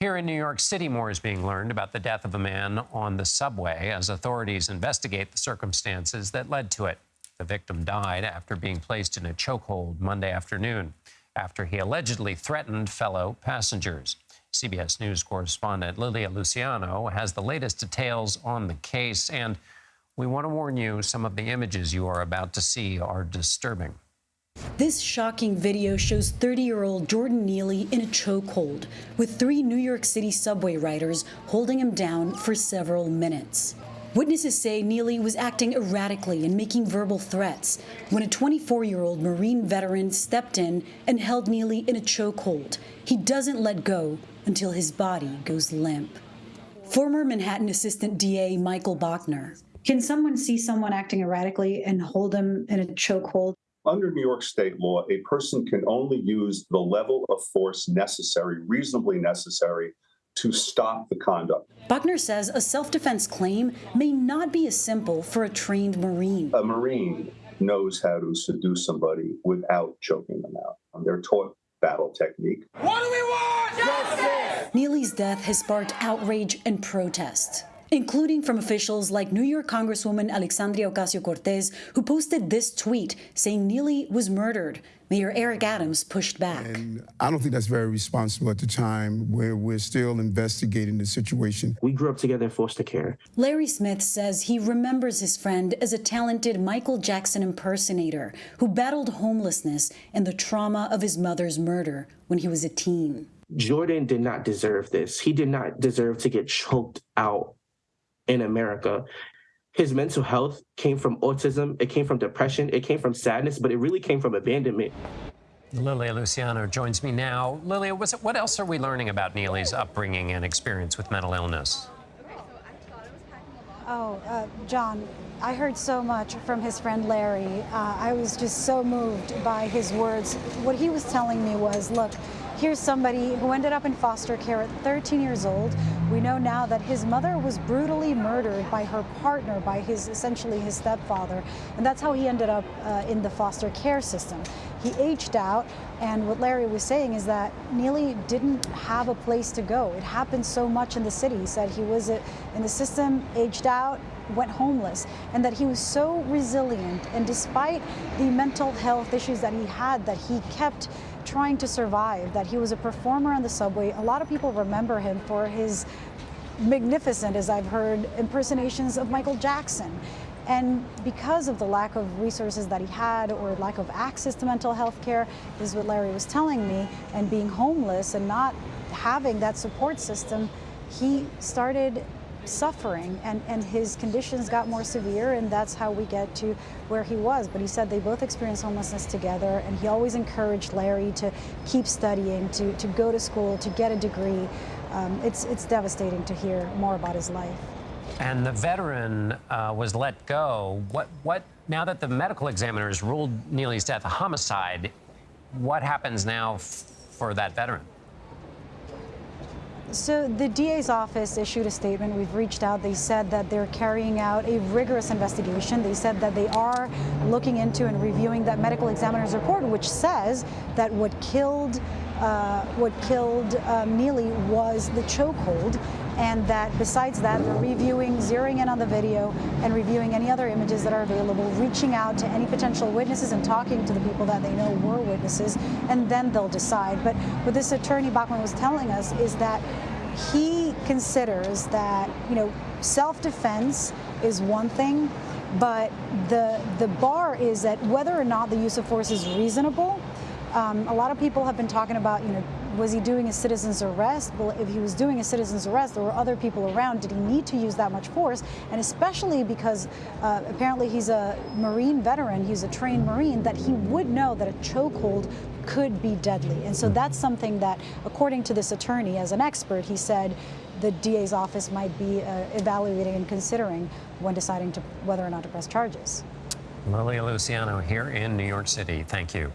Here in New York City, more is being learned about the death of a man on the subway as authorities investigate the circumstances that led to it. The victim died after being placed in a chokehold Monday afternoon after he allegedly threatened fellow passengers. CBS News correspondent Lilia Luciano has the latest details on the case, and we want to warn you some of the images you are about to see are disturbing. This shocking video shows 30-year-old Jordan Neely in a chokehold, with three New York City subway riders holding him down for several minutes. Witnesses say Neely was acting erratically and making verbal threats when a 24-year-old Marine veteran stepped in and held Neely in a chokehold. He doesn't let go until his body goes limp. Former Manhattan Assistant DA Michael Bachner. Can someone see someone acting erratically and hold them in a chokehold? Under New York state law, a person can only use the level of force necessary, reasonably necessary, to stop the conduct. Bachner says a self-defense claim may not be as simple for a trained Marine. A Marine knows how to seduce somebody without choking them out. They're taught battle technique. What do we want? Justice! Neely's death has sparked outrage and protest including from officials like New York Congresswoman Alexandria Ocasio-Cortez, who posted this tweet saying Neely was murdered. Mayor Eric Adams pushed back. And I don't think that's very responsible at the time where we're still investigating the situation. We grew up together in foster care. Larry Smith says he remembers his friend as a talented Michael Jackson impersonator who battled homelessness and the trauma of his mother's murder when he was a teen. Jordan did not deserve this. He did not deserve to get choked out in America. His mental health came from autism, it came from depression, it came from sadness, but it really came from abandonment. Lilia Luciano joins me now. Lilia, what else are we learning about Neely's upbringing and experience with mental illness? Oh, uh, John, I heard so much from his friend Larry. Uh, I was just so moved by his words. What he was telling me was, look, Here's somebody who ended up in foster care at 13 years old. We know now that his mother was brutally murdered by her partner, by his essentially his stepfather, and that's how he ended up uh, in the foster care system. He aged out, and what Larry was saying is that Neely didn't have a place to go. It happened so much in the city. He said he was in the system, aged out, went homeless and that he was so resilient and despite the mental health issues that he had that he kept trying to survive that he was a performer on the subway a lot of people remember him for his magnificent as I've heard impersonations of Michael Jackson and because of the lack of resources that he had or lack of access to mental health care, is what Larry was telling me, and being homeless and not having that support system, he started suffering and, and his conditions got more severe and that's how we get to where he was. But he said they both experienced homelessness together and he always encouraged Larry to keep studying, to, to go to school, to get a degree. Um, it's, it's devastating to hear more about his life. And the veteran uh, was let go. What, what, now that the medical examiners ruled Neely's death a homicide, what happens now for that veteran? So the DA's office issued a statement. We've reached out. They said that they're carrying out a rigorous investigation. They said that they are looking into and reviewing that medical examiner's report, which says that what killed uh, what killed um, Neely was the chokehold, and that besides that, they're reviewing, zeroing in on the video, and reviewing any other images that are available, reaching out to any potential witnesses and talking to the people that they know were witnesses, and then they'll decide. But what this attorney Bachner was telling us is that he considers that, you know, self-defense is one thing, but the, the bar is that whether or not the use of force is reasonable, um, a lot of people have been talking about, you know, was he doing a citizen's arrest? Well, if he was doing a citizen's arrest, there were other people around. Did he need to use that much force? And especially because uh, apparently he's a Marine veteran, he's a trained Marine, that he would know that a chokehold could be deadly. And so that's something that, according to this attorney, as an expert, he said the DA's office might be uh, evaluating and considering when deciding to whether or not to press charges. Lilia Luciano here in New York City. Thank you.